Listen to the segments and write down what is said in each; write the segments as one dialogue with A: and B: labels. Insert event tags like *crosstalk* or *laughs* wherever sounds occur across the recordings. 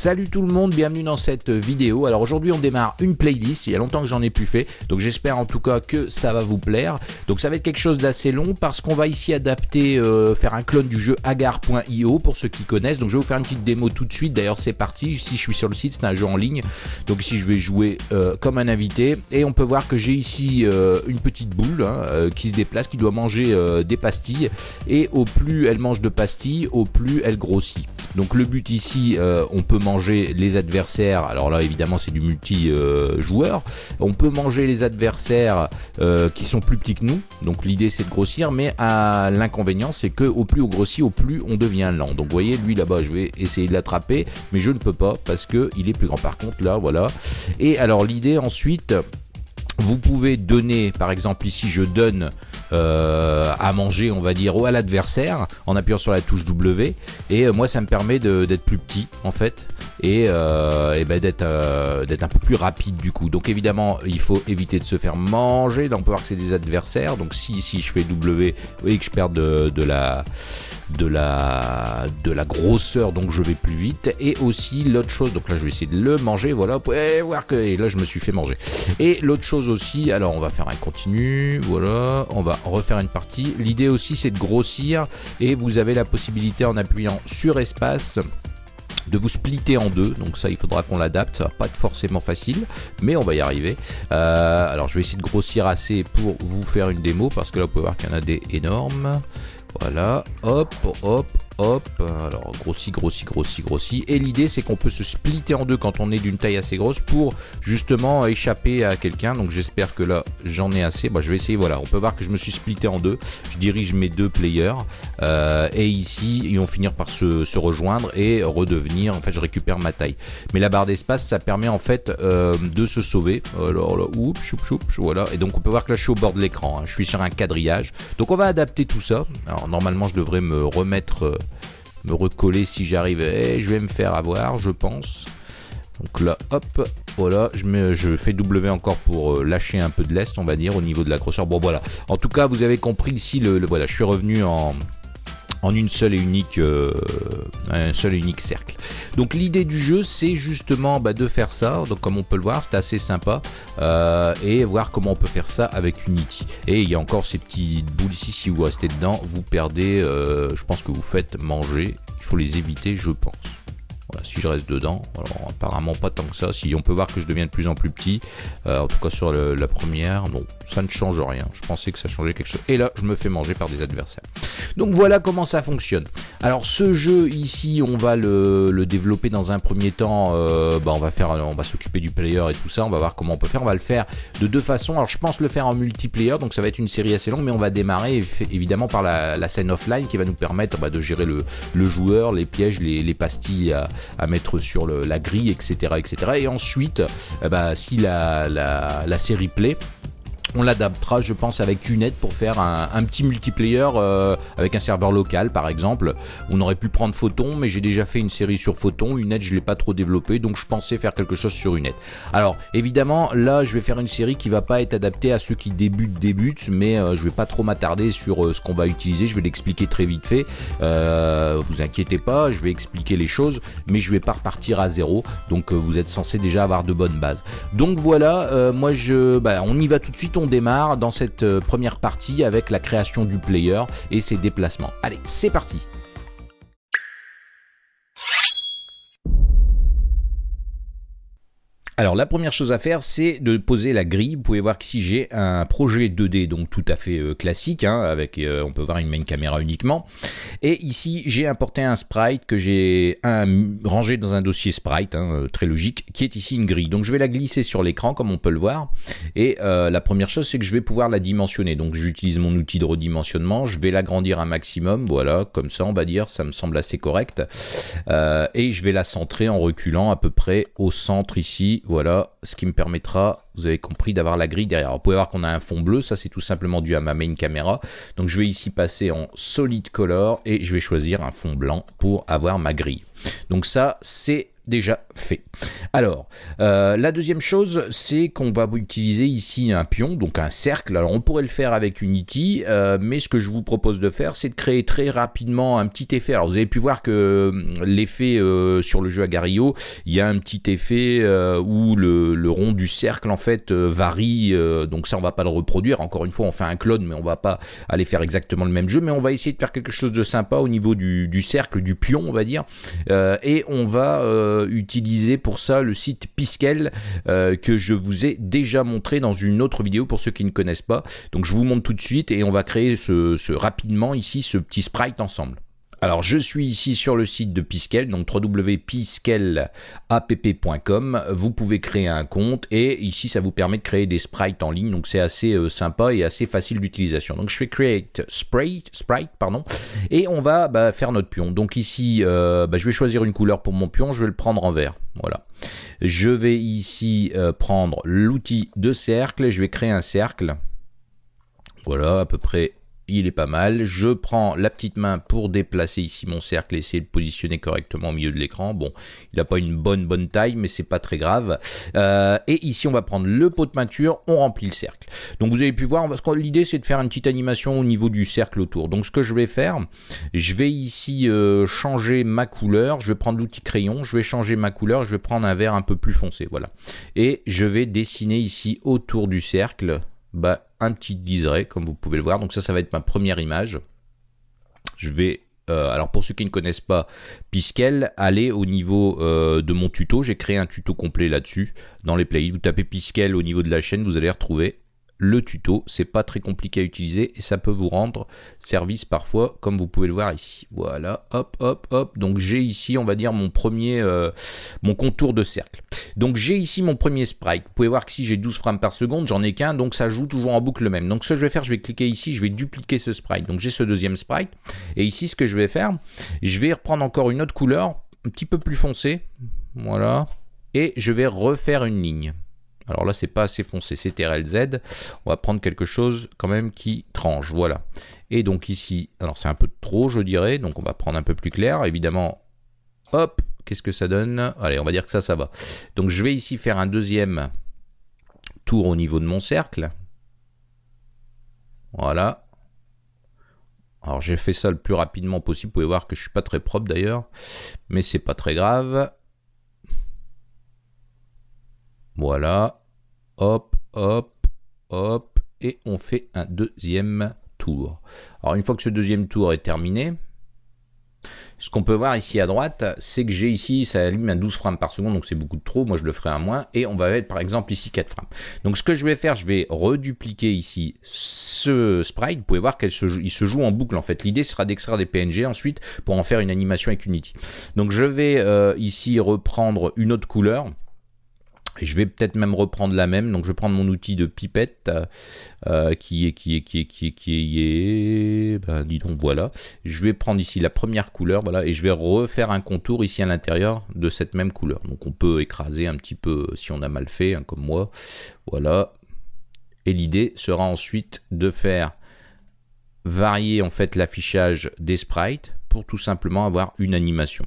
A: Salut tout le monde, bienvenue dans cette vidéo. Alors aujourd'hui on démarre une playlist, il y a longtemps que j'en ai plus fait, donc j'espère en tout cas que ça va vous plaire. Donc ça va être quelque chose d'assez long parce qu'on va ici adapter, euh, faire un clone du jeu agar.io pour ceux qui connaissent. Donc je vais vous faire une petite démo tout de suite, d'ailleurs c'est parti, ici je suis sur le site, c'est un jeu en ligne. Donc ici je vais jouer euh, comme un invité et on peut voir que j'ai ici euh, une petite boule hein, qui se déplace, qui doit manger des pastilles et au plus elle mange de pastilles, au plus elle grossit. Donc le but ici, on peut manger les adversaires, alors là évidemment c'est du multi-joueur, on peut manger les adversaires euh, qui sont plus petits que nous, donc l'idée c'est de grossir, mais l'inconvénient c'est que au plus on grossit, au plus on devient lent. Donc voyez, lui là-bas je vais essayer de l'attraper, mais je ne peux pas parce qu'il est plus grand. Par contre là, voilà. Et alors l'idée ensuite, vous pouvez donner, par exemple ici je donne euh, à manger, on va dire, à l'adversaire en appuyant sur la touche W. Et euh, moi, ça me permet d'être plus petit en fait et, euh, ben, d'être un peu plus rapide du coup. Donc évidemment, il faut éviter de se faire manger. Donc on peut voir que c'est des adversaires. Donc si ici je fais W, voyez que je perds de, la de la de la grosseur donc je vais plus vite et aussi l'autre chose donc là je vais essayer de le manger voilà vous pouvez voir que et là je me suis fait manger et l'autre chose aussi alors on va faire un continu voilà on va refaire une partie. L'idée aussi c'est de grossir et vous avez la possibilité en appuyant sur espace de vous splitter en deux, donc ça il faudra qu'on l'adapte, ça pas être forcément facile, mais on va y arriver. Euh, alors je vais essayer de grossir assez pour vous faire une démo, parce que là vous pouvez voir qu'il y en a des énormes. Voilà, hop, hop, hop, alors grossi, grossi, grossi, grossi. Et l'idée c'est qu'on peut se splitter en deux quand on est d'une taille assez grosse pour justement échapper à quelqu'un. Donc j'espère que là j'en ai assez. Bah, je vais essayer, voilà, on peut voir que je me suis splitté en deux. Je dirige mes deux players. Euh, et ici ils vont finir par se, rejoindre et redevenir, en fait je récupère ma taille. Mais la barre d'espace ça permet en fait euh, de se sauver. Alors là, oups, choup, choup, voilà. Et donc on peut voir que là je suis au bord de l'écran. Hein. Je suis sur un quadrillage. Donc on va adapter tout ça. Alors normalement je devrais me remettre euh, me recoller si j'arrive. Et je vais me faire avoir, je pense. Donc là, hop, voilà, je fais W encore pour euh, lâcher un peu de l'est, on va dire, au niveau de la grosseur. Bon, voilà. En tout cas, vous avez compris ici, le, voilà, je suis revenu en, en une seule et unique, euh, un seul et unique cercle. Donc l'idée du jeu, c'est justement bah, de faire ça. Donc comme on peut le voir, c'est assez sympa euh, et voir comment on peut faire ça avec Unity. Et il y a encore ces petites boules ici. Si vous restez dedans, vous perdez. Euh, je pense que vous faites manger. Il faut les éviter, je pense. Voilà, si je reste dedans, alors apparemment pas tant que ça. Si on peut voir que je deviens de plus en plus petit, en tout cas sur la première, non, ça ne change rien. Je pensais que ça changeait quelque chose. Et là, je me fais manger par des adversaires. Donc voilà comment ça fonctionne. Alors ce jeu ici, on va le, développer dans un premier temps. Euh, bah, on va faire, on va s'occuper du player et tout ça. On va voir comment on peut faire. On va le faire de deux façons. Alors je pense le faire en multiplayer, donc ça va être une série assez longue, mais on va démarrer évidemment par la, scène offline qui va nous permettre bah, de gérer le, joueur, les pièges, les, pastilles à, mettre sur la grille, etc., etc. Et ensuite, euh, bah, si la, la série plaît, on l'adaptera, je pense, avec Unet pour faire un, petit multiplayer euh, avec un serveur local, par exemple. On aurait pu prendre Photon, mais j'ai déjà fait une série sur Photon. Unet, je l'ai pas trop développé, donc je pensais faire quelque chose sur Unet. Alors, évidemment, là, je vais faire une série qui va pas être adaptée à ceux qui débutent, débutent, mais euh, je vais pas trop m'attarder sur euh, ce qu'on va utiliser. Je vais l'expliquer très vite fait. vous inquiétez pas, je vais expliquer les choses, mais je vais pas repartir à zéro. Donc, vous êtes censé déjà avoir de bonnes bases. Donc voilà, moi, je, bah, on y va tout de suite on démarre dans cette euh, première partie avec la création du player et ses déplacements. Allez, c'est parti Alors la première chose à faire, c'est de poser la grille. Vous pouvez voir qu'ici j'ai un projet 2D donc tout à fait euh, classique, hein, avec euh, on peut voir une main caméra uniquement. Et ici j'ai importé un sprite que j'ai rangé dans un dossier sprite, hein, euh, très logique, qui est ici une grille. Donc je vais la glisser sur l'écran comme on peut le voir. Et la première chose c'est que je vais pouvoir la dimensionner. Donc j'utilise mon outil de redimensionnement, je vais l'agrandir un maximum, voilà, comme ça on va dire, ça me semble assez correct. et je vais la centrer en reculant à peu près au centre ici voilà, ce qui me permettra, vous avez compris, d'avoir la grille derrière. vous pouvez voir qu'on a un fond bleu, ça c'est tout simplement dû à ma main caméra. Donc je vais ici passer en solid color et je vais choisir un fond blanc pour avoir ma grille. Donc ça c'est déjà fait. Alors, euh, la deuxième chose, c'est qu'on va utiliser ici un pion, donc un cercle. Alors, on pourrait le faire avec Unity, euh, mais ce que je vous propose de faire, c'est de créer très rapidement un petit effet. Alors, vous avez pu voir que euh, l'effet sur le jeu Agario, il y a un petit effet où le, rond du cercle, en fait, varie. donc ça, on va pas le reproduire. Encore une fois, on fait un clone, mais on va pas aller faire exactement le même jeu. Mais on va essayer de faire quelque chose de sympa au niveau du, du cercle, du pion, on va dire. et on va utiliser pour ça le site Piskel euh, que je vous ai déjà montré dans une autre vidéo pour ceux qui ne connaissent pas. Donc je vous montre tout de suite et on va créer ce rapidement ici ce petit sprite ensemble. Alors, je suis ici sur le site de Piskel, donc www.piskelapp.com. Vous pouvez créer un compte et ici, ça vous permet de créer des sprites en ligne. Donc, c'est assez euh, sympa et assez facile d'utilisation. Donc, je fais Create Sprite, sprite pardon, et on va bah, faire notre pion. Donc, ici, euh, bah, je vais choisir une couleur pour mon pion. Je vais le prendre en vert. Voilà. Je vais ici euh, prendre l'outil de cercle. Je vais créer un cercle. Voilà, à peu près il est pas mal. Je prends la petite main pour déplacer ici mon cercle et essayer de positionner correctement au milieu de l'écran. Bon, il n'a pas une bonne bonne taille, mais c'est pas très grave. Euh, et ici, on va prendre le pot de peinture, on remplit le cercle. Donc vous avez pu voir, l'idée c'est de faire une petite animation au niveau du cercle autour. Donc ce que je vais faire, je vais ici euh, changer ma couleur. Je vais prendre l'outil crayon, je vais changer ma couleur, je vais prendre un vert un peu plus foncé, voilà. Et je vais dessiner ici autour du cercle bah, un petit liseré, comme vous pouvez le voir. Donc ça, ça va être ma première image. Je vais euh, alors pour ceux qui ne connaissent pas Piskel, allez au niveau euh, de mon tuto, j'ai créé un tuto complet là-dessus dans les playlists. Vous tapez Piskel au niveau de la chaîne, vous allez retrouver le tuto. C'est pas très compliqué à utiliser et ça peut vous rendre service parfois, comme vous pouvez le voir ici. Voilà, hop, hop, hop. Donc j'ai ici, on va dire, mon premier, euh, mon contour de cercle. Donc j'ai ici mon premier sprite. Vous pouvez voir que si j'ai 12 frames par seconde, j'en ai qu'un, donc ça joue toujours en boucle le même. Donc ce que je vais faire, je vais cliquer ici, je vais dupliquer ce sprite. Donc j'ai ce deuxième sprite. Et ici, ce que je vais faire, je vais reprendre encore une autre couleur, un petit peu plus foncée. Voilà. Et je vais refaire une ligne. Alors là, c'est pas assez foncé, c'est TRLZ. On va prendre quelque chose quand même qui tranche, voilà. Et donc ici, alors c'est un peu trop, je dirais, donc on va prendre un peu plus clair. Évidemment, hop, qu'est-ce que ça donne? Allez, on va dire que ça, ça va. Donc je vais ici faire un deuxième tour au niveau de mon cercle. Voilà. Alors j'ai fait ça le plus rapidement possible. Vous pouvez voir que je suis pas très propre d'ailleurs, mais c'est pas très grave. Voilà hop, hop, hop, et on fait un deuxième tour. Alors une fois que ce deuxième tour est terminé, ce qu'on peut voir ici à droite, c'est que j'ai ici, ça allume à 12 frames par seconde, donc c'est beaucoup de trop, moi je le ferai à moins, et on va mettre par exemple ici 4 frames. Donc ce que je vais faire, je vais redupliquer ici ce sprite, vous pouvez voir qu'il se, se, joue en boucle en fait. L'idée sera d'extraire des PNG ensuite pour en faire une animation avec Unity. Donc je vais euh, ici reprendre une autre couleur, et je vais peut-être même reprendre la même. Donc je vais prendre mon outil de pipette euh, qui est qui est qui est qui est qui est. Ben, dis donc voilà. Je vais prendre ici la première couleur, voilà, et je vais refaire un contour ici à l'intérieur de cette même couleur. Donc on peut écraser un petit peu si on a mal fait, hein, comme moi. Voilà. Et l'idée sera ensuite de faire varier en fait l'affichage des sprites pour tout simplement avoir une animation.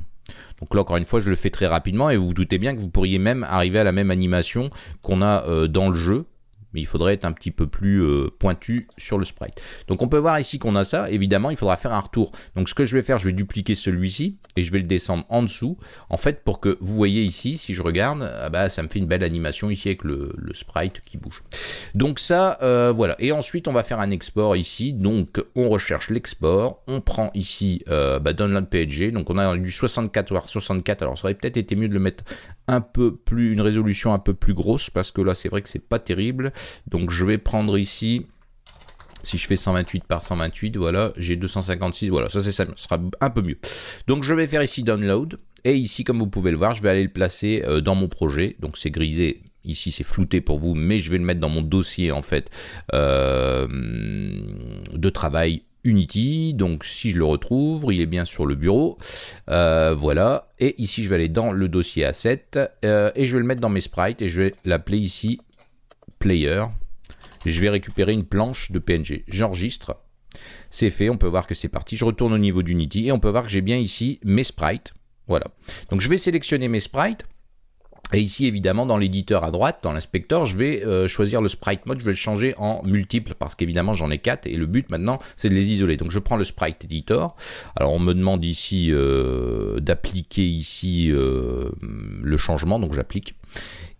A: Donc là, encore une fois, je le fais très rapidement et vous vous doutez bien que vous pourriez même arriver à la même animation qu'on a euh, dans le jeu mais il faudrait être un petit peu plus euh, pointu sur le sprite. Donc on peut voir ici qu'on a ça, évidemment il faudra faire un retour. Donc ce que je vais faire, je vais dupliquer celui-ci et je vais le descendre en dessous, en fait pour que vous voyez ici, si je regarde, ah bah, ça me fait une belle animation ici avec le, sprite qui bouge. Donc ça, euh, voilà. Et ensuite on va faire un export ici, donc on recherche l'export, on prend ici euh, bah, Download PNG, donc on a du 64 voire 64, alors ça aurait peut-être été mieux de le mettre un peu plus, une résolution un peu plus grosse, parce que là c'est vrai que c'est pas terrible. Donc je vais prendre ici, si je fais 128 par 128, voilà, j'ai 256, voilà, ça, ça sera un peu mieux. Donc je vais faire ici Download, et ici, comme vous pouvez le voir, je vais aller le placer euh, dans mon projet, donc c'est grisé, ici c'est flouté pour vous, mais je vais le mettre dans mon dossier en fait euh, de travail Unity, donc si je le retrouve, il est bien sur le bureau, euh, voilà, et ici je vais aller dans le dossier Asset, et je vais le mettre dans mes sprites, et je vais l'appeler ici Player, je vais récupérer une planche de PNG. J'enregistre. C'est fait, on peut voir que c'est parti. Je retourne au niveau d'Unity et on peut voir que j'ai bien ici mes sprites. Voilà. Donc je vais sélectionner mes sprites. Et ici, évidemment, dans l'éditeur à droite, dans l'inspecteur, je vais euh, choisir le sprite mode, je vais le changer en multiple, parce qu'évidemment, j'en ai 4, et le but maintenant, c'est de les isoler. Donc, je prends le sprite editor. Alors, on me demande ici euh, d'appliquer ici euh, le changement, donc j'applique.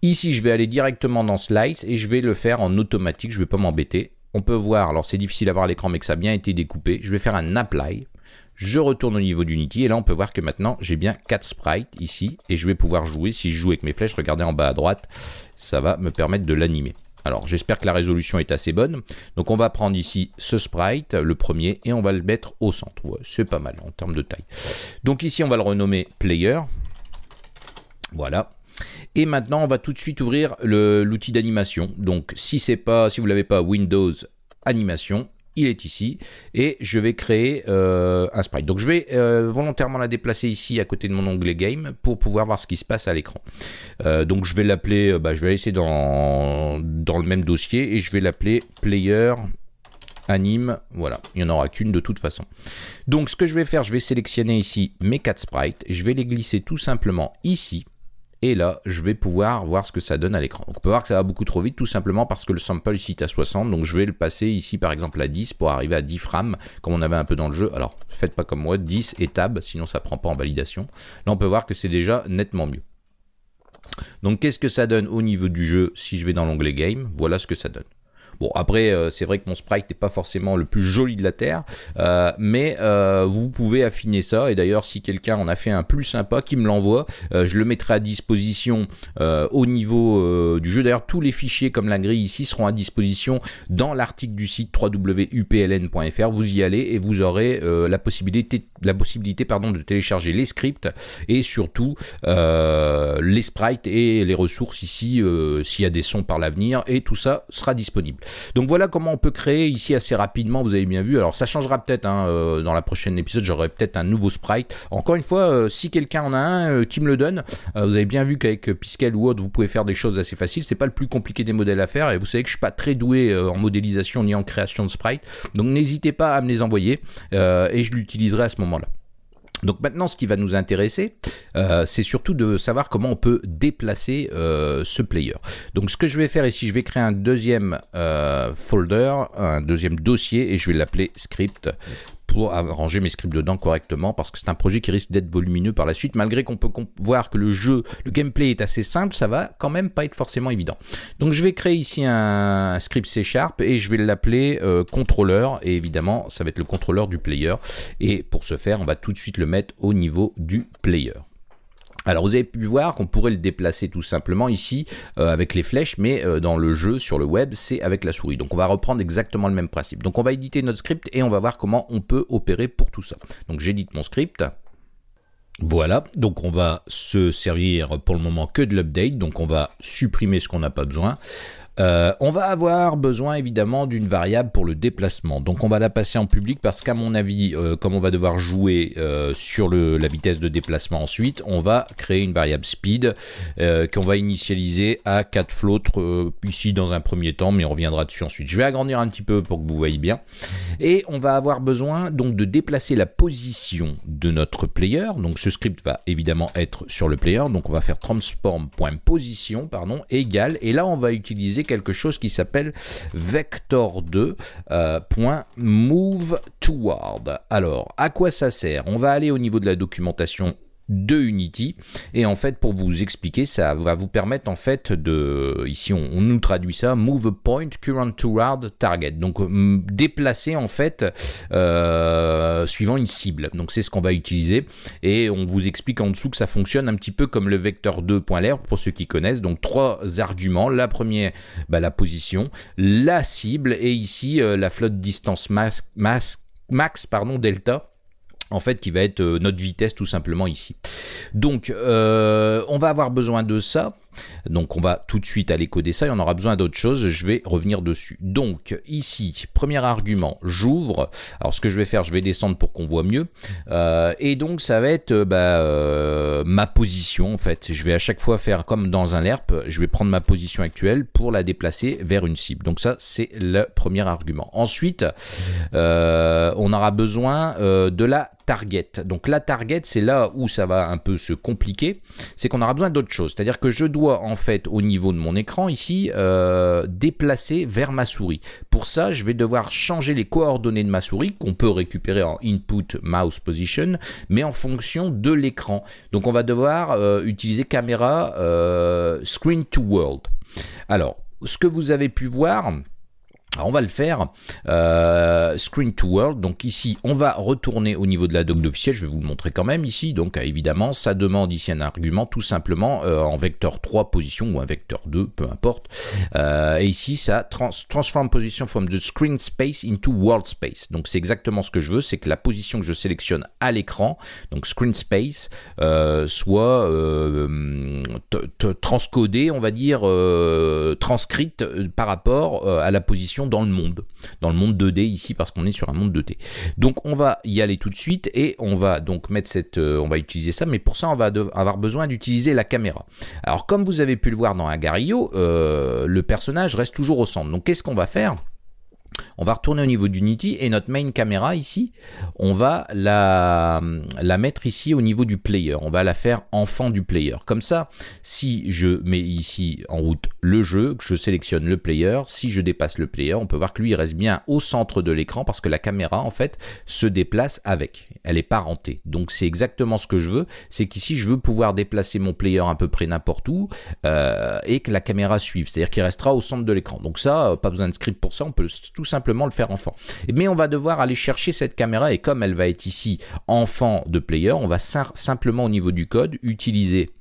A: Ici, je vais aller directement dans Slice, et je vais le faire en automatique, je ne vais pas m'embêter. On peut voir, alors c'est difficile à voir à l'écran, mais que ça a bien été découpé. Je vais faire un apply je retourne au niveau d'Unity et là on peut voir que maintenant j'ai bien 4 sprites ici et je vais pouvoir jouer, si je joue avec mes flèches, regardez en bas à droite, ça va me permettre de l'animer. Alors j'espère que la résolution est assez bonne. Donc on va prendre ici ce sprite, le premier, et on va le mettre au centre. c'est pas mal en termes de taille. Donc ici on va le renommer Player. Voilà. Et maintenant, on va tout de suite ouvrir l'outil d'animation. Donc, si c'est pas, si vous l'avez pas, Windows Animation, il est ici, et je vais créer euh, un sprite. Donc je vais euh, volontairement la déplacer ici à côté de mon onglet Game pour pouvoir voir ce qui se passe à l'écran. Euh, donc je vais l'appeler, bah, je vais laisser dans, dans le même dossier, et je vais l'appeler Player anime, voilà, il n'y en aura qu'une de toute façon. Donc ce que je vais faire, je vais sélectionner ici mes 4 sprites, je vais les glisser tout simplement ici, et là, je vais pouvoir voir ce que ça donne à l'écran. on peut voir que ça va beaucoup trop vite, tout simplement parce que le sample ici est à 60. Donc je vais le passer ici, par exemple, à 10 pour arriver à 10 frames, comme on avait un peu dans le jeu. Alors, faites pas comme moi, 10 et tab, sinon ça prend pas en validation. Là, on peut voir que c'est déjà nettement mieux. Donc, qu'est-ce que ça donne au niveau du jeu si je vais dans l'onglet Game? Voilà ce que ça donne. Bon, après, euh, c'est vrai que mon sprite n'est pas forcément le plus joli de la Terre, euh, mais euh, vous pouvez affiner ça. Et d'ailleurs, si quelqu'un en a fait un plus sympa, qui me l'envoie, je le mettrai à disposition au niveau du jeu. D'ailleurs, tous les fichiers comme la grille ici seront à disposition dans l'article du site www.upln.fr. Vous y allez et vous aurez la possibilité, la possibilité pardon, de télécharger les scripts et surtout les sprites et les ressources ici, s'il y a des sons par l'avenir, et tout ça sera disponible. Donc voilà comment on peut créer ici assez rapidement, vous avez bien vu. Alors ça changera peut-être hein, euh, dans la prochaine épisode, j'aurai peut-être un nouveau sprite. Encore une fois, euh, si quelqu'un en a un, euh, qui me le donne. vous avez bien vu qu'avec Piskel ou autre, vous pouvez faire des choses assez faciles. C'est pas le plus compliqué des modèles à faire et vous savez que je suis pas très doué en modélisation ni en création de sprite. Donc n'hésitez pas à me les envoyer et je l'utiliserai à ce moment-là. Donc maintenant, ce qui va nous intéresser, euh, c'est surtout de savoir comment on peut déplacer euh, ce player. Donc ce que je vais faire ici, je vais créer un deuxième euh, folder, un deuxième dossier, et je vais l'appeler script pour arranger mes scripts dedans correctement parce que c'est un projet qui risque d'être volumineux par la suite. Malgré qu'on peut voir que le jeu, le gameplay est assez simple, ça va quand même pas être forcément évident. Donc je vais créer ici un script C Sharp et je vais l'appeler euh, contrôleur et évidemment ça va être le contrôleur du player. Et pour ce faire, on va tout de suite le mettre au niveau du player. Alors vous avez pu voir qu'on pourrait le déplacer tout simplement ici euh, avec les flèches, mais euh, dans le jeu sur le web c'est avec la souris. Donc on va reprendre exactement le même principe. Donc on va éditer notre script et on va voir comment on peut opérer pour tout ça. Donc j'édite mon script. Voilà, donc on va se servir pour le moment que de l'update, donc on va supprimer ce qu'on n'a pas besoin. Euh, on va avoir besoin évidemment d'une variable pour le déplacement. Donc on va la passer en public parce qu'à mon avis, euh, comme on va devoir jouer euh, sur la vitesse de déplacement ensuite, on va créer une variable speed qu'on va initialiser à 4 floats ici dans un premier temps, mais on reviendra dessus ensuite. Je vais agrandir un petit peu pour que vous voyez bien. Et on va avoir besoin donc de déplacer la position de notre player. Donc ce script va évidemment être sur le player. Donc on va faire transform.position pardon égal et là on va utiliser quelque chose qui s'appelle vector2.move euh. Alors, à quoi ça sert? On va aller au niveau de la documentation de Unity. Et en fait pour vous expliquer ça va vous permettre en fait de ici on, nous traduit ça move point current toward target. Donc déplacer en fait euh, suivant une cible. Donc c'est ce qu'on va utiliser. Et on vous explique en dessous que ça fonctionne un petit peu comme le vecteur 2.ler pour ceux qui connaissent. Donc trois arguments. La première bah, la position la cible et ici euh, la flotte distance max, max pardon delta en fait qui va être euh, notre vitesse tout simplement ici. Donc euh, on va avoir besoin de ça donc on va tout de suite aller coder ça et on aura besoin d'autre chose, je vais revenir dessus. Donc ici, premier argument, j'ouvre. Alors ce que je vais faire, je vais descendre pour qu'on voit mieux. Euh, et donc ça va être bah, ma position en fait. Je vais à chaque fois faire comme dans un LERP, je vais prendre ma position actuelle pour la déplacer vers une cible. Donc ça c'est le premier argument. Ensuite, on aura besoin de la target. Donc la target, c'est là où ça va un peu se compliquer, c'est qu'on aura besoin d'autre chose. C'est-à-dire que je dois en fait au niveau de mon écran ici euh, déplacer vers ma souris. Pour ça, je vais devoir changer les coordonnées de ma souris qu'on peut récupérer en input mouse position, mais en fonction de l'écran. Donc on va devoir euh, utiliser caméra euh, screen to world. Alors, ce que vous avez pu voir, on va le faire euh, screen to world. Donc ici, on va retourner au niveau de la doc officielle. Je vais vous le montrer quand même ici. Donc évidemment, ça demande ici un argument tout simplement euh, en vecteur 3 position ou un vecteur 2, peu importe. Euh, et ici, ça transform position from the screen space into world space. Donc c'est exactement ce que je veux, c'est que la position que je sélectionne à l'écran, donc screen space, soit transcodée, on va dire, transcrite par rapport à la position dans le monde, dans le monde 2D ici parce qu'on est sur un monde 2D. Donc on va y aller tout de suite et on va donc mettre cette, euh, on va utiliser ça, mais pour ça on va avoir besoin d'utiliser la caméra. Alors comme vous avez pu le voir dans Agario, euh, le personnage reste toujours au centre. Donc qu'est-ce qu'on va faire? On va retourner au niveau d'Unity et notre main caméra ici, on va la, la mettre ici au niveau du player. On va la faire enfant du player. Comme ça, si je mets ici en route le jeu, que je sélectionne le player, si je dépasse le player, on peut voir que lui il reste bien au centre de l'écran parce que la caméra en fait se déplace avec. Elle est parentée. Donc c'est exactement ce que je veux. C'est qu'ici je veux pouvoir déplacer mon player à peu près n'importe où euh, et que la caméra suive. C'est-à-dire qu'il restera au centre de l'écran. Donc ça, pas besoin de script pour ça, on peut tout simplement le faire enfant. Mais on va devoir aller chercher cette caméra et comme elle va être ici enfant de player, on va simplement au niveau du code utiliser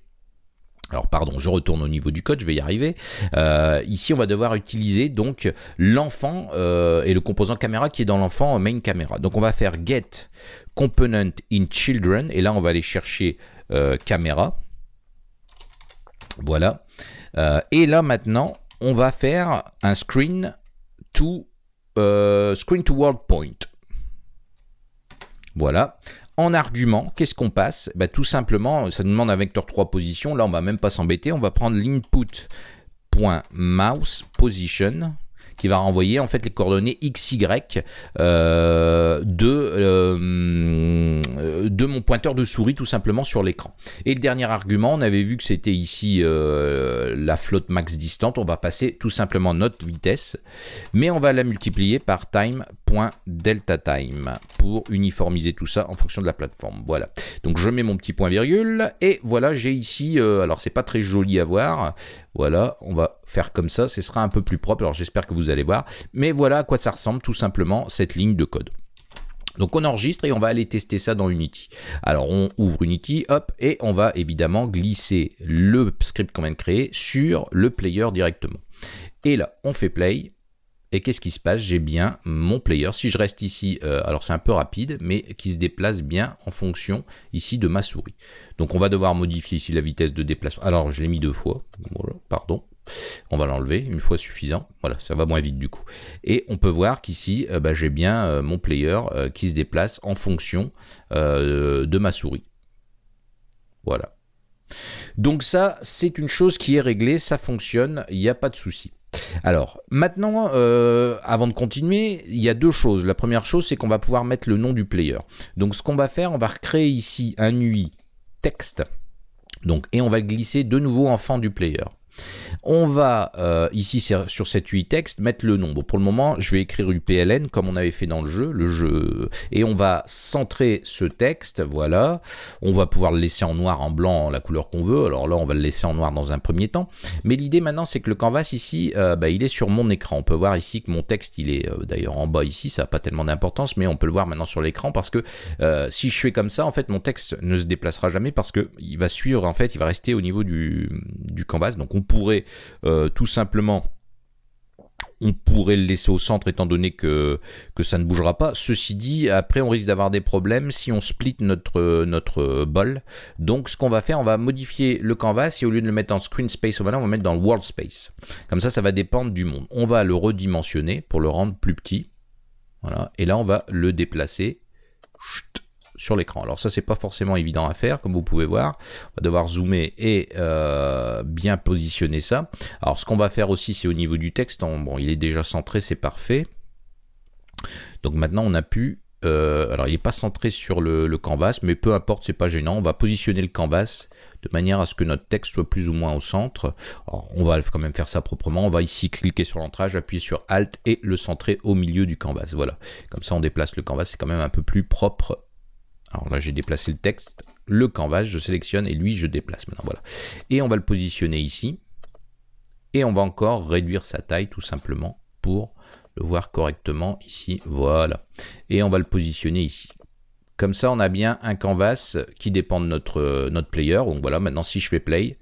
A: alors pardon, je retourne au niveau du code, je vais y arriver. Euh, ici, on va devoir utiliser donc l'enfant euh, et le composant caméra qui est dans l'enfant main camera. Donc on va faire get component in children et là on va aller chercher euh, caméra. Voilà. et là maintenant, on va faire un screen to euh, screen to world point. Voilà. En argument, qu'est-ce qu'on passe? Bah, Tout simplement, ça nous demande un vecteur 3 position. Là, on va même pas s'embêter. On va prendre l'input.mouse position qui va renvoyer en fait les coordonnées XY euh, de, euh, de mon pointeur de souris tout simplement sur l'écran. Et le dernier argument, on avait vu que c'était ici euh, la flotte max distante, on va passer tout simplement notre vitesse, mais on va la multiplier par time.delta time pour uniformiser tout ça en fonction de la plateforme. Voilà. Donc je mets mon petit point virgule et voilà, j'ai ici, alors c'est pas très joli à voir, voilà, on va faire comme ça, ce sera un peu plus propre, alors j'espère que vous allez voir. Mais voilà à quoi ça ressemble tout simplement cette ligne de code. Donc on enregistre et on va aller tester ça dans Unity. Alors on ouvre Unity, hop, et on va évidemment glisser le script qu'on vient de créer sur le player directement. Et là, on fait play, et qu'est-ce qui se passe? J'ai bien mon player. Si je reste ici, euh, alors c'est un peu rapide, mais qui se déplace bien en fonction ici de ma souris. Donc on va devoir modifier ici la vitesse de déplacement. Alors je l'ai mis deux fois, pardon. On va l'enlever, une fois suffisant. Voilà, ça va moins vite du coup. Et on peut voir qu'ici, euh, bah, j'ai bien euh, mon player qui se déplace en fonction de ma souris. Voilà. Donc ça, c'est une chose qui est réglée, ça fonctionne, il n'y a pas de souci. Alors, maintenant, euh, avant de continuer, il y a deux choses. La première chose, c'est qu'on va pouvoir mettre le nom du player. Donc, ce qu'on va faire, on va recréer ici un UI texte. Donc, et on va glisser de nouveau en fond du player. On va euh, ici sur cette UI texte mettre le nom. pour le moment, je vais écrire UPLN comme on avait fait dans le jeu, et on va centrer ce texte. Voilà, on va pouvoir le laisser en noir, en blanc, la couleur qu'on veut. Alors là, on va le laisser en noir dans un premier temps. Mais l'idée maintenant, c'est que le canvas ici, euh, bah, il est sur mon écran. On peut voir ici que mon texte, il est euh, d'ailleurs en bas ici. Ça n'a pas tellement d'importance, mais on peut le voir maintenant sur l'écran parce que si je fais comme ça, en fait, mon texte ne se déplacera jamais parce que il va suivre, en fait, il va rester au niveau du, canvas. Donc on pourrait euh, tout simplement on pourrait le laisser au centre étant donné que, ça ne bougera pas. Ceci dit, après on risque d'avoir des problèmes si on split notre, notre bol. Donc ce qu'on va faire, on va modifier le canvas et au lieu de le mettre en screen space on va le mettre dans world space. Comme ça, ça va dépendre du monde. On va le redimensionner pour le rendre plus petit. Voilà. Et là, on va le déplacer sur l'écran. Alors ça, c'est pas forcément évident à faire, comme vous pouvez voir. On va devoir zoomer et euh, bien positionner ça. Alors ce qu'on va faire aussi, c'est au niveau du texte. bon, il est déjà centré, c'est parfait. Donc maintenant, on a pu alors il n'est pas centré sur le, le canvas, mais peu importe, c'est pas gênant. On va positionner le canvas de manière à ce que notre texte soit plus ou moins au centre. on va quand même faire ça proprement. On va ici cliquer sur l'entrage, appuyer sur Alt et le centrer au milieu du canvas. Voilà, comme ça on déplace le canvas, c'est quand même un peu plus propre. Alors là j'ai déplacé le texte, le canvas, je sélectionne et lui je déplace maintenant. Voilà. Et on va le positionner ici. Et on va encore réduire sa taille tout simplement pour le voir correctement ici. Voilà. Et on va le positionner ici. Comme ça, on a bien un canvas qui dépend de notre, notre player. Donc voilà, maintenant si je fais play,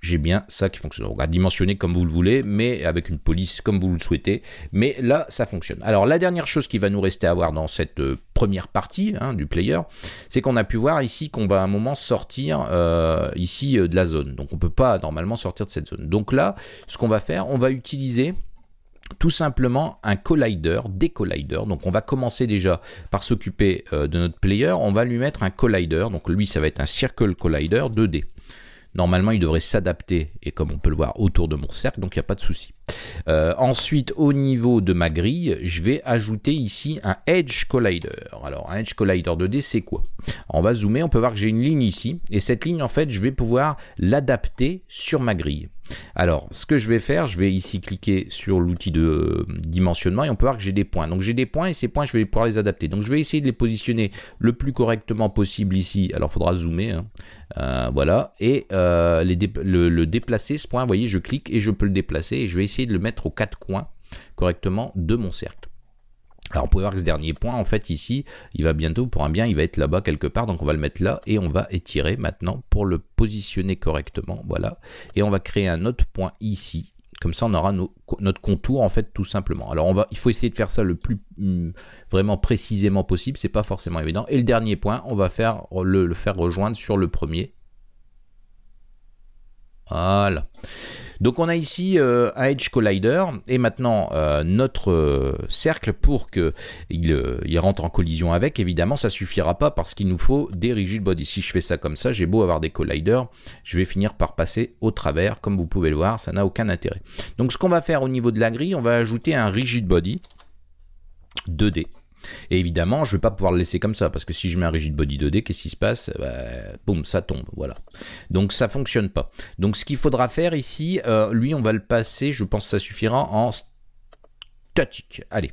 A: j'ai bien ça qui fonctionne. On va dimensionner comme vous le voulez, mais avec une police comme vous le souhaitez. Mais là, ça fonctionne. Alors, la dernière chose qui va nous rester à voir dans cette euh, première partie hein, du player, c'est qu'on a pu voir ici qu'on va à un moment sortir euh, ici euh, de la zone. Donc, on ne peut pas normalement sortir de cette zone. Donc là, ce qu'on va faire, on va utiliser tout simplement un collider, des colliders. Donc on va commencer déjà par s'occuper de notre player. On va lui mettre un collider. Donc lui, ça va être un circle collider 2D. Normalement, il devrait s'adapter, et comme on peut le voir, autour de mon cercle, donc il n'y a pas de souci. Euh, ensuite, au niveau de ma grille, je vais ajouter ici un Edge Collider. Alors, un Edge Collider 2D, c'est quoi? On va zoomer, on peut voir que j'ai une ligne ici, et cette ligne, en fait, je vais pouvoir l'adapter sur ma grille. Alors, ce que je vais faire, je vais ici cliquer sur l'outil de euh, dimensionnement et on peut voir que j'ai des points. Donc j'ai des points et ces points, je vais pouvoir les adapter. Donc je vais essayer de les positionner le plus correctement possible ici. Alors il faudra zoomer, hein. euh, voilà. Et euh, le, déplacer, ce point, vous voyez, je clique et je peux le déplacer et je vais essayer de le mettre aux quatre coins correctement de mon cercle. Alors on peut voir que ce dernier point, en fait ici, il va bientôt, pour un bien, il va être là-bas quelque part, donc on va le mettre là, et on va étirer maintenant pour le positionner correctement, voilà. Et on va créer un autre point ici, comme ça on aura notre contour en fait tout simplement. Alors on va, il faut essayer de faire ça le plus hum, vraiment précisément possible, c'est pas forcément évident. Et le dernier point, on va faire le faire rejoindre sur le premier. Voilà. Donc on a ici euh, un Edge Collider et maintenant euh, notre euh, cercle pour qu'il il rentre en collision avec, évidemment ça suffira pas parce qu'il nous faut des rigid body. Si je fais ça comme ça, j'ai beau avoir des colliders, je vais finir par passer au travers, comme vous pouvez le voir, ça n'a aucun intérêt. Donc ce qu'on va faire au niveau de la grille, on va ajouter un rigid body 2D. Et évidemment, je ne vais pas pouvoir le laisser comme ça, parce que si je mets un rigid body 2D, qu'est-ce qui se passe? Bah, Boum, ça tombe, voilà. Donc ça fonctionne pas. Donc ce qu'il faudra faire ici, euh, lui, on va le passer, je pense que ça suffira en statique. Allez.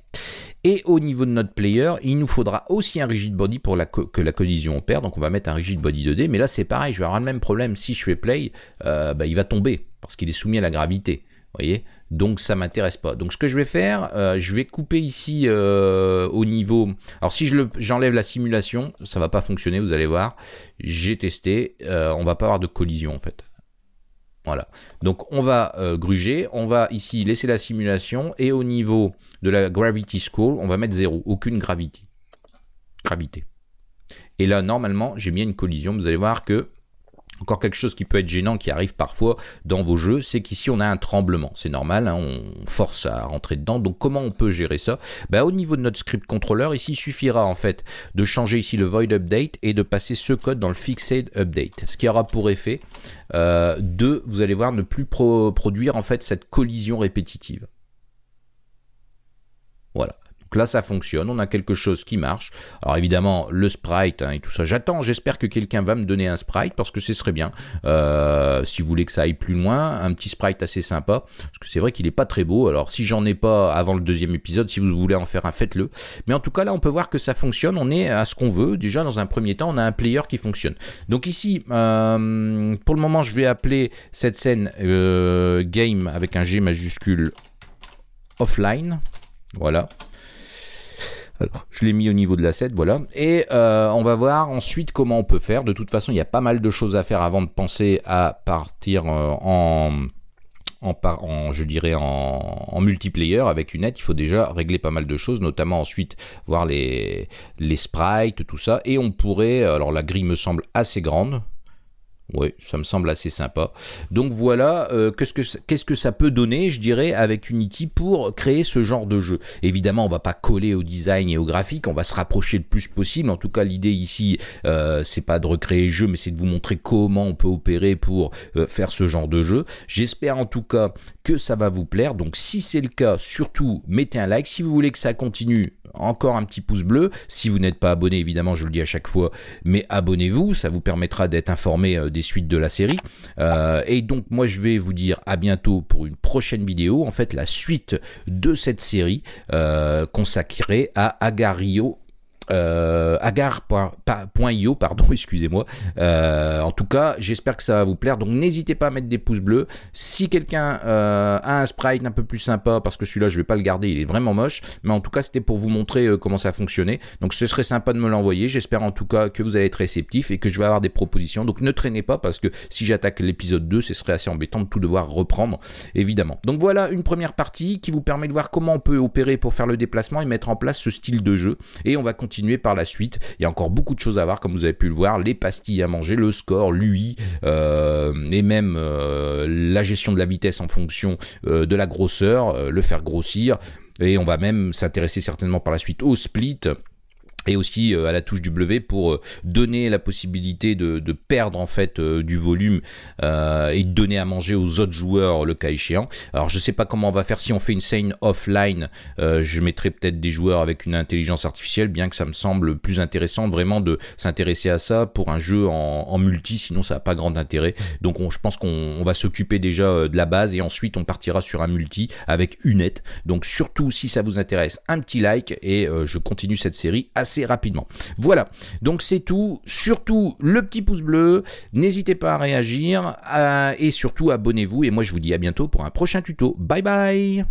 A: Et au niveau de notre player, il nous faudra aussi un rigid body pour que la collision opère. Donc on va mettre un rigid body 2D. Mais là, c'est pareil, je vais avoir le même problème. Si je fais play, euh, bah, il va tomber parce qu'il est soumis à la gravité. Voyez donc ça m'intéresse pas. Donc ce que je vais faire, euh, je vais couper ici euh, au niveau... Alors si j'enlève la simulation, ça va pas fonctionner, vous allez voir. J'ai testé, euh, on va pas avoir de collision en fait. Voilà. Donc on va gruger, on va ici laisser la simulation et au niveau de la gravity scroll, on va mettre 0, aucune gravité. Gravité. Et là normalement j'ai bien une collision, vous allez voir que encore quelque chose qui peut être gênant, qui arrive parfois dans vos jeux, c'est qu'ici on a un tremblement. C'est normal, hein, on force à rentrer dedans. Donc comment on peut gérer ça? Ben, Au niveau de notre script controller, ici il suffira en fait de changer ici le void update et de passer ce code dans le fixed update. Ce qui aura pour effet euh, de, vous allez voir, ne plus produire en fait cette collision répétitive. Voilà là, ça fonctionne, on a quelque chose qui marche. Alors évidemment, le sprite hein, et tout ça, j'attends, j'espère que quelqu'un va me donner un sprite parce que ce serait bien. Euh, si vous voulez que ça aille plus loin, un petit sprite assez sympa, parce que c'est vrai qu'il est pas très beau. Alors si j'en ai pas avant le deuxième épisode, si vous voulez en faire un, faites-le. Mais en tout cas, là, on peut voir que ça fonctionne, on est à ce qu'on veut. Déjà, dans un premier temps, on a un player qui fonctionne. Donc ici, euh, pour le moment, je vais appeler cette scène euh, game avec un G majuscule offline. Voilà. Je l'ai mis au niveau de l'asset, voilà. Et euh, on va voir ensuite comment on peut faire. De toute façon, il y a pas mal de choses à faire avant de penser à partir euh, en... En, je dirais en, multiplayer avec une aide, il faut déjà régler pas mal de choses, notamment ensuite voir les, les sprites, tout ça. Et on pourrait, alors la grille me semble assez grande, oui, ça me semble assez sympa. Donc voilà, euh, qu'est-ce, que, ça peut donner, je dirais, avec Unity pour créer ce genre de jeu? Évidemment, on va pas coller au design et au graphique, on va se rapprocher le plus possible. En tout cas, l'idée ici, euh, c'est pas de recréer le jeu, mais c'est de vous montrer comment on peut opérer pour euh, faire ce genre de jeu. J'espère en tout cas que ça va vous plaire. Donc si c'est le cas, surtout mettez un like. Si vous voulez que ça continue, encore un petit pouce bleu. Si vous n'êtes pas abonné, évidemment, je le dis à chaque fois, mais abonnez-vous, ça vous permettra d'être informé euh, des suites de la série. Euh, et donc, moi, je vais vous dire à bientôt pour une prochaine vidéo. En fait, la suite de cette série euh, consacrée à Agario euh, agar.io, pardon, *laughs* excusez-moi. Euh, en tout cas, j'espère que ça va vous plaire. Donc n'hésitez pas à mettre des pouces bleus. Si quelqu'un euh, a un sprite un peu plus sympa, parce que celui-là je vais pas le garder, il est vraiment moche. Mais en tout cas, c'était pour vous montrer euh, comment ça fonctionnait. Donc ce serait sympa de me l'envoyer. J'espère en tout cas que vous allez être réceptif et que je vais avoir des propositions. Donc ne traînez pas parce que si j'attaque l'épisode 2, ce serait assez embêtant de tout devoir reprendre, évidemment. Donc voilà une première partie qui vous permet de voir comment on peut opérer pour faire le déplacement et mettre en place ce style de jeu. Et on va continuer par la suite. Il y a encore beaucoup de choses à voir, comme vous avez pu le voir, les pastilles à manger, le score, l'UI, euh, et même euh, la gestion de la vitesse en fonction euh, de la grosseur, le faire grossir. Et on va même s'intéresser certainement par la suite au split et aussi euh, à la touche W pour euh, donner la possibilité de, perdre en fait euh, du volume et de donner à manger aux autres joueurs le cas échéant. Alors je sais pas comment on va faire si on fait une scène offline, je mettrai peut-être des joueurs avec une intelligence artificielle, bien que ça me semble plus intéressant vraiment de s'intéresser à ça pour un jeu en, multi, sinon ça n'a pas grand intérêt. Donc je pense qu'on va s'occuper déjà de la base et ensuite on partira sur un multi avec une nette. Donc surtout si ça vous intéresse, un petit like et je continue cette série assez rapidement. Voilà, donc c'est tout. Surtout le petit pouce bleu, n'hésitez pas à réagir euh, et surtout abonnez-vous. Et moi je vous dis à bientôt pour un prochain tuto. Bye bye